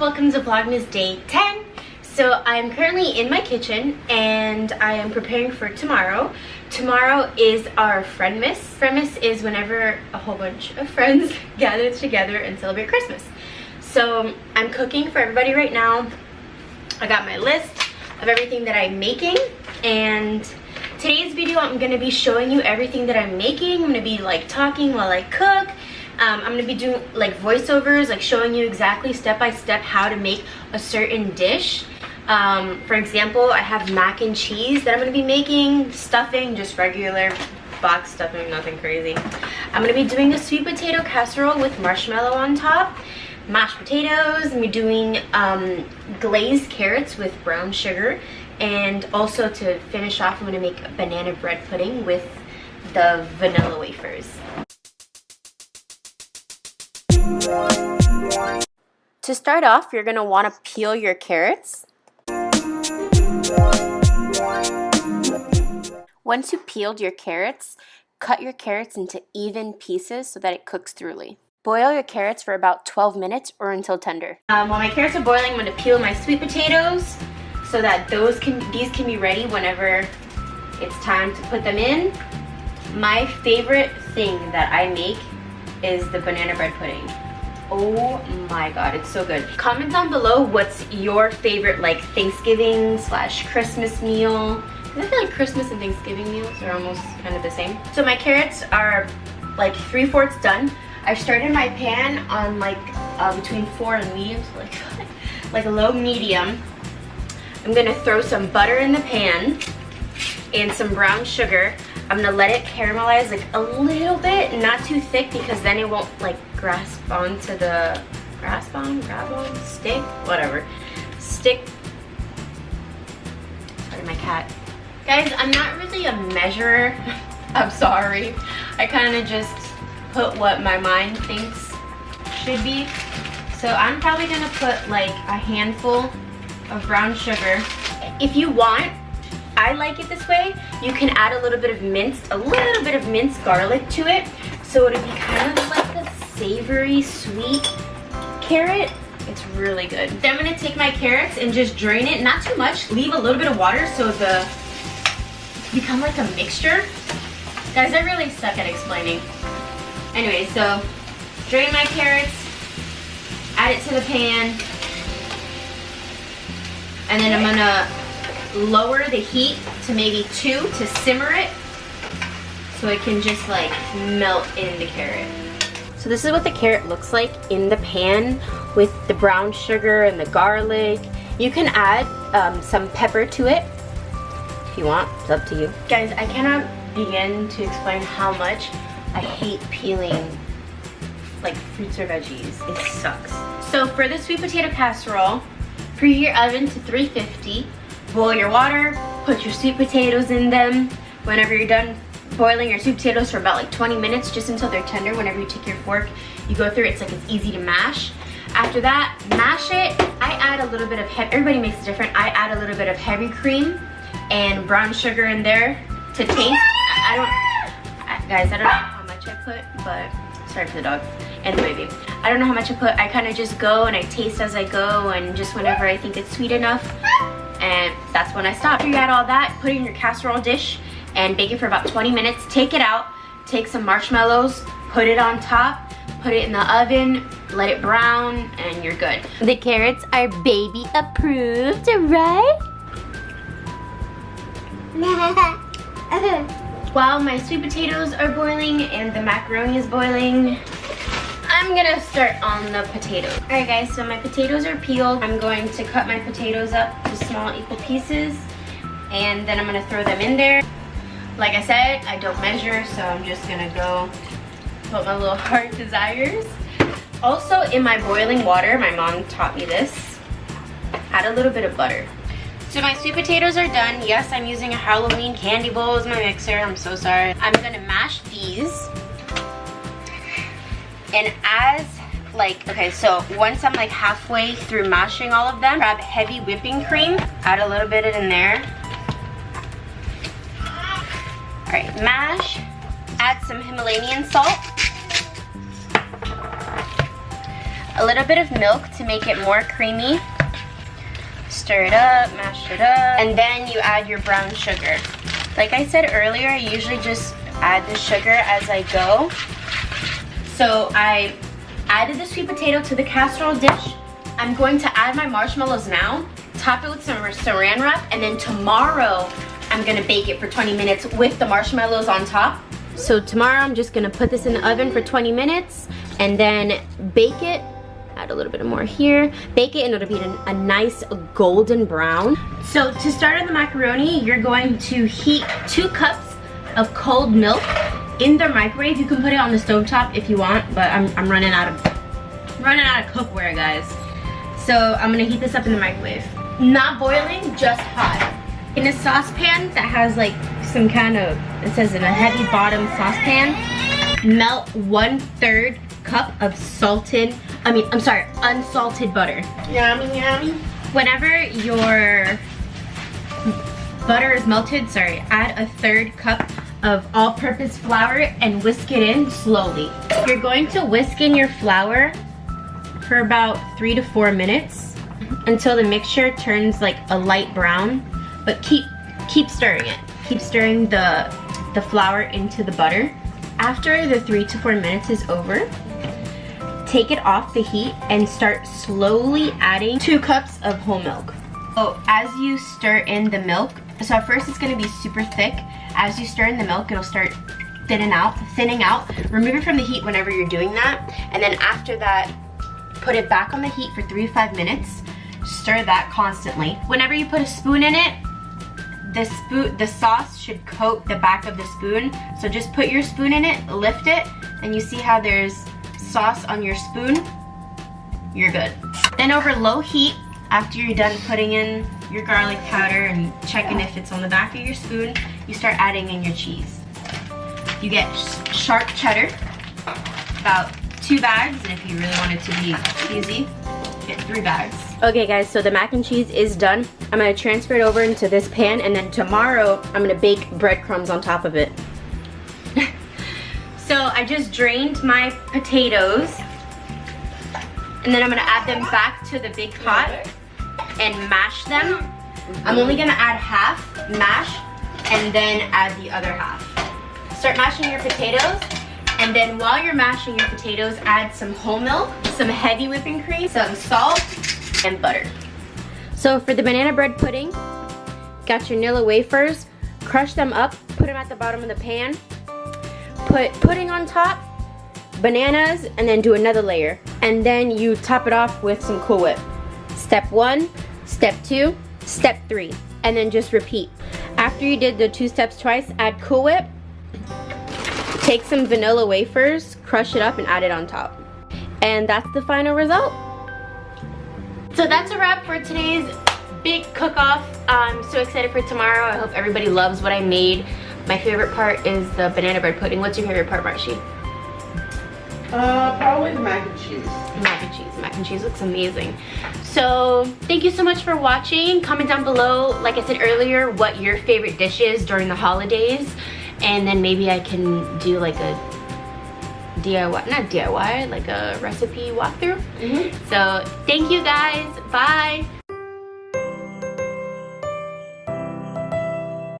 welcome to Vlogmas Day 10. So I'm currently in my kitchen and I am preparing for tomorrow. Tomorrow is our Friendmas. Friendmas is whenever a whole bunch of friends gather together and celebrate Christmas. So I'm cooking for everybody right now. I got my list of everything that I'm making and today's video I'm going to be showing you everything that I'm making. I'm going to be like talking while I cook um, I'm gonna be doing like voiceovers, like showing you exactly step by step how to make a certain dish. Um, for example, I have mac and cheese that I'm gonna be making, stuffing, just regular box stuffing, nothing crazy. I'm gonna be doing a sweet potato casserole with marshmallow on top, mashed potatoes, I'm doing um, glazed carrots with brown sugar, and also to finish off, I'm gonna make banana bread pudding with the vanilla wafers. To start off, you're going to want to peel your carrots. Once you peeled your carrots, cut your carrots into even pieces so that it cooks thoroughly. Boil your carrots for about 12 minutes or until tender. Um, while my carrots are boiling, I'm to peel my sweet potatoes so that those can these can be ready whenever it's time to put them in. My favorite thing that I make is the banana bread pudding. Oh my god, it's so good. Comment down below what's your favorite like Thanksgiving slash Christmas meal. I feel like Christmas and Thanksgiving meals are almost kind of the same. So my carrots are like three-fourths done. I started my pan on like uh, between four and medium, so like, like a low medium. I'm gonna throw some butter in the pan and some brown sugar. I'm gonna let it caramelize like a little bit, not too thick because then it won't like grasp onto the, grasp on, grab on, stick, whatever. Stick, sorry my cat. Guys, I'm not really a measurer, I'm sorry. I kind of just put what my mind thinks should be. So I'm probably gonna put like a handful of brown sugar. If you want, I like it this way. You can add a little bit of minced, a little bit of minced garlic to it. So it'll be kind of like a savory, sweet carrot. It's really good. Then I'm gonna take my carrots and just drain it, not too much. Leave a little bit of water so the become like a mixture. Guys, I really suck at explaining. Anyway, so drain my carrots, add it to the pan, and then I'm gonna lower the heat to maybe two to simmer it so it can just like melt in the carrot. So this is what the carrot looks like in the pan with the brown sugar and the garlic. You can add um, some pepper to it you want, it's up to you. Guys, I cannot begin to explain how much I hate peeling like fruits or veggies. It sucks. So for the sweet potato casserole, preheat your oven to 350 boil your water, put your sweet potatoes in them. Whenever you're done boiling your sweet potatoes for about like 20 minutes, just until they're tender, whenever you take your fork, you go through it's like it's easy to mash. After that, mash it. I add a little bit of, heavy, everybody makes it different. I add a little bit of heavy cream and brown sugar in there to taste. I don't, guys, I don't know how much I put, but sorry for the dog and the baby. I don't know how much I put. I kind of just go and I taste as I go and just whenever I think it's sweet enough, and that's when I stopped. You add all that, put it in your casserole dish and bake it for about 20 minutes. Take it out, take some marshmallows, put it on top, put it in the oven, let it brown, and you're good. The carrots are baby approved, right? While my sweet potatoes are boiling and the macaroni is boiling, I'm gonna start on the potatoes. All right guys, so my potatoes are peeled. I'm going to cut my potatoes up to small equal pieces and then I'm gonna throw them in there. Like I said, I don't measure, so I'm just gonna go put my little heart desires. Also in my boiling water, my mom taught me this, add a little bit of butter. So my sweet potatoes are done. Yes, I'm using a Halloween candy bowl as my mixer. I'm so sorry. I'm gonna mash these and as like, okay, so once I'm like halfway through mashing all of them, grab heavy whipping cream, add a little bit in there. All right, mash, add some Himalayan salt. A little bit of milk to make it more creamy. Stir it up, mash it up, and then you add your brown sugar. Like I said earlier, I usually just add the sugar as I go. So I added the sweet potato to the casserole dish. I'm going to add my marshmallows now, top it with some saran wrap, and then tomorrow I'm gonna bake it for 20 minutes with the marshmallows on top. So tomorrow I'm just gonna put this in the oven for 20 minutes and then bake it add a little bit more here. Bake it and it'll be a, a nice golden brown. So to start on the macaroni you're going to heat two cups of cold milk in the microwave. You can put it on the stove top if you want but I'm, I'm running out of running out of cookware guys. So I'm gonna heat this up in the microwave. Not boiling just hot. In a saucepan that has like some kind of it says in a heavy bottom saucepan melt one third cup of salted I mean I'm sorry unsalted butter. Yummy, yummy. whenever your butter is melted sorry add a third cup of all-purpose flour and whisk it in slowly. You're going to whisk in your flour for about three to four minutes until the mixture turns like a light brown but keep keep stirring it. Keep stirring the the flour into the butter. After the three to four minutes is over take it off the heat and start slowly adding two cups of whole milk. Oh as you stir in the milk so at first it's going to be super thick. As you stir in the milk it'll start thinning out thinning out. Remove it from the heat whenever you're doing that. And then after that put it back on the heat for three to five minutes. Stir that constantly. Whenever you put a spoon in it the spoon, the sauce should coat the back of the spoon. So just put your spoon in it, lift it, and you see how there's sauce on your spoon? You're good. Then over low heat, after you're done putting in your garlic powder and checking if it's on the back of your spoon, you start adding in your cheese. You get sharp cheddar, about two bags, and if you really want it to be cheesy, get three bags. Okay guys, so the mac and cheese is done. I'm gonna transfer it over into this pan and then tomorrow I'm gonna bake breadcrumbs on top of it. I just drained my potatoes and then I'm gonna add them back to the big pot and mash them. I'm only gonna add half, mash, and then add the other half. Start mashing your potatoes and then while you're mashing your potatoes, add some whole milk, some heavy whipping cream, some salt, and butter. So for the banana bread pudding, got your Nilla wafers, crush them up, put them at the bottom of the pan, put pudding on top, bananas, and then do another layer. And then you top it off with some Cool Whip. Step one, step two, step three, and then just repeat. After you did the two steps twice, add Cool Whip, take some vanilla wafers, crush it up, and add it on top. And that's the final result. So that's a wrap for today's big cook-off. I'm so excited for tomorrow. I hope everybody loves what I made. My favorite part is the banana bread pudding. What's your favorite part, Marshy? Uh, probably the mac and cheese. Mac and cheese. Mac and cheese looks amazing. So thank you so much for watching. Comment down below, like I said earlier, what your favorite dish is during the holidays. And then maybe I can do like a DIY, not DIY, like a recipe walkthrough. Mm -hmm. So thank you guys. Bye.